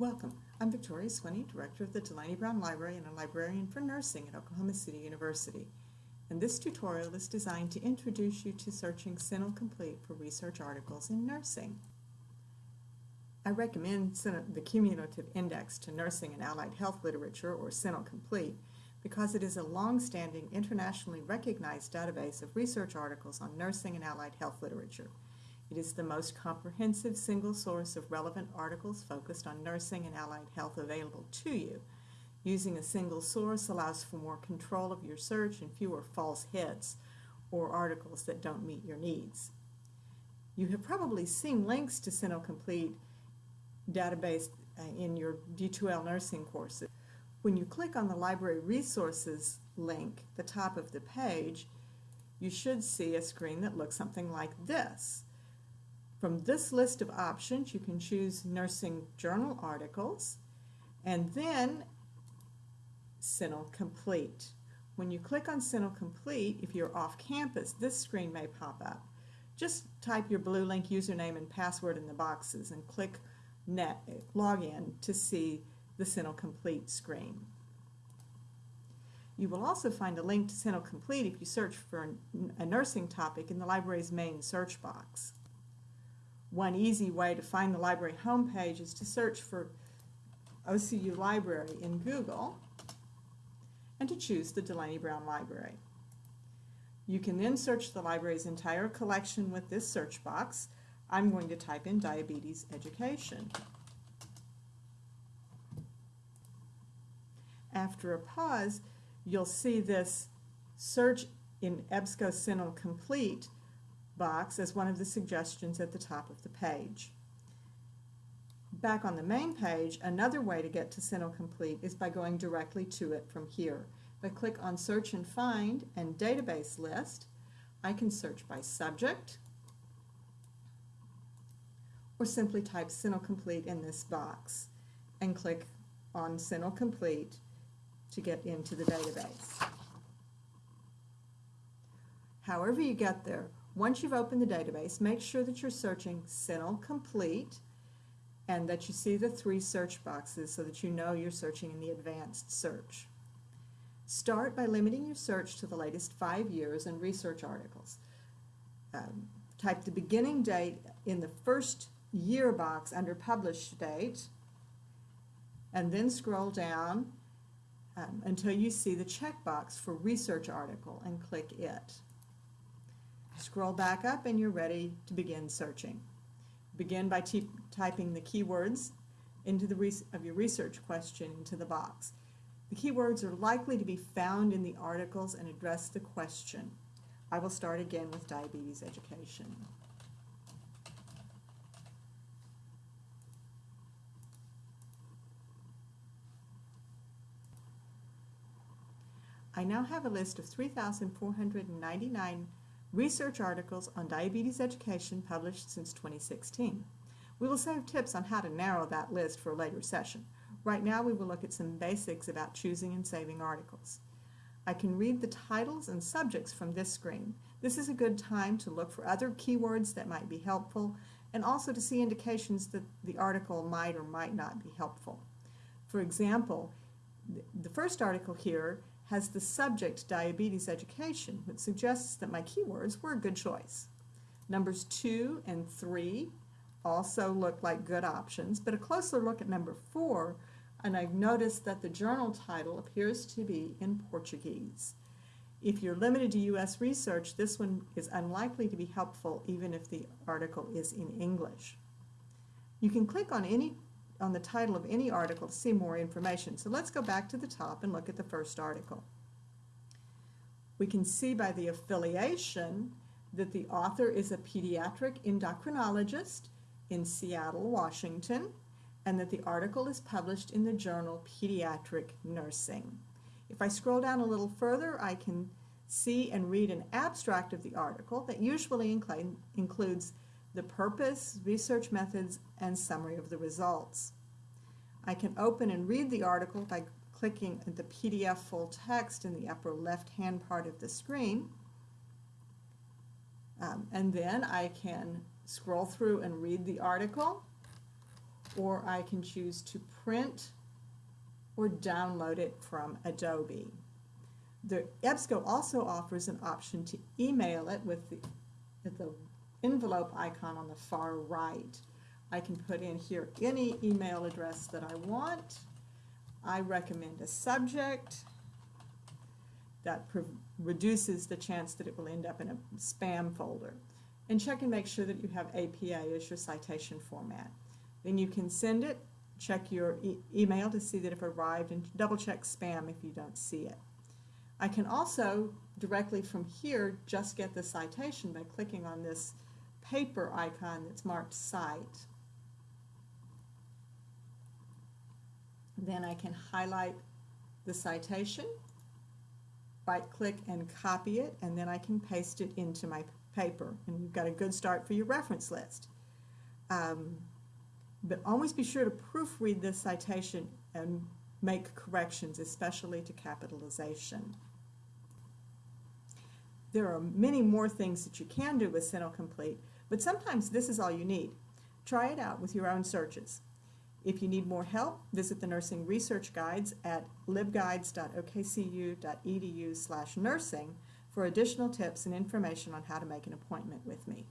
Welcome. I'm Victoria Swinney, Director of the Dulaney-Browne Library and a librarian for nursing at Oklahoma City University. And this tutorial is designed to introduce you to searching CINAHL Complete for research articles in nursing. I recommend the Cumulative Index to Nursing and Allied Health Literature, or CINAHL Complete, because it is a long-standing, internationally recognized database of research articles on nursing and allied health literature. It is the most comprehensive single source of relevant articles focused on nursing and allied health available to you. Using a single source allows for more control of your search and fewer false hits or articles that don't meet your needs. You have probably seen links to CINAHL Complete database uh, in your D2L nursing courses. When you click on the Library Resources link, at the top of the page, you should see a screen that looks something like this. From this list of options, you can choose nursing journal articles and then CINAHL Complete. When you click on CINAHL Complete, if you're off campus, this screen may pop up. Just type your BlueLink username and password in the boxes and click net, login to see the CINAHL Complete screen. You will also find a link to CINAHL Complete if you search for a nursing topic in the library's main search box. One easy way to find the library homepage is to search for OCU Library in Google and to choose the Dulaney-Browne Library. You can then search the library's entire collection with this search box. I'm going to type in diabetes education. After a pause, you'll see this search in EBSCO CINAHL Complete box as one of the suggestions at the top of the page. Back on the main page, another way to get to CINAHL Complete is by going directly to it from here. If I click on Search and Find and Database List, I can search by subject or simply type CINAHL Complete in this box and click on CINAHL Complete to get into the database. However you get there, once you've opened the database, make sure that you're searching CINAHL Complete and that you see the three search boxes so that you know you're searching in the advanced search. Start by limiting your search to the latest five years and research articles. Um, type the beginning date in the first year box under published date and then scroll down um, until you see the checkbox for research article and click it. Scroll back up and you're ready to begin searching. Begin by typing the keywords into the of your research question into the box. The keywords are likely to be found in the articles and address the question. I will start again with diabetes education. I now have a list of 3,499 research articles on diabetes education published since 2016. We will save tips on how to narrow that list for a later session. Right now we will look at some basics about choosing and saving articles. I can read the titles and subjects from this screen. This is a good time to look for other keywords that might be helpful and also to see indications that the article might or might not be helpful. For example, the first article here has the subject diabetes education, which suggests that my keywords were a good choice. Numbers 2 and 3 also look like good options, but a closer look at number 4 and I've noticed that the journal title appears to be in Portuguese. If you're limited to U.S. research, this one is unlikely to be helpful even if the article is in English. You can click on any on the title of any article to see more information. So let's go back to the top and look at the first article. We can see by the affiliation that the author is a pediatric endocrinologist in Seattle, Washington, and that the article is published in the journal Pediatric Nursing. If I scroll down a little further, I can see and read an abstract of the article that usually includes the purpose, research methods, and summary of the results. I can open and read the article by clicking the PDF full text in the upper left-hand part of the screen. Um, and then I can scroll through and read the article, or I can choose to print or download it from Adobe. The EBSCO also offers an option to email it with the, with the envelope icon on the far right. I can put in here any email address that I want. I recommend a subject that reduces the chance that it will end up in a spam folder. And check and make sure that you have APA as your citation format. Then you can send it, check your e- email to see that it arrived, and double check spam if you don't see it. I can also directly from here just get the citation by clicking on this paper icon that's marked cite. Then I can highlight the citation, right click and copy it, and then I can paste it into my paper. And you've got a good start for your reference list. Um, but always be sure to proofread this citation and make corrections, especially to capitalization. There are many more things that you can do with CINAHL Complete, but sometimes this is all you need. Try it out with your own searches. If you need more help, visit the nursing research guides at libguides.okcu.edu slash nursing for additional tips and information on how to make an appointment with me.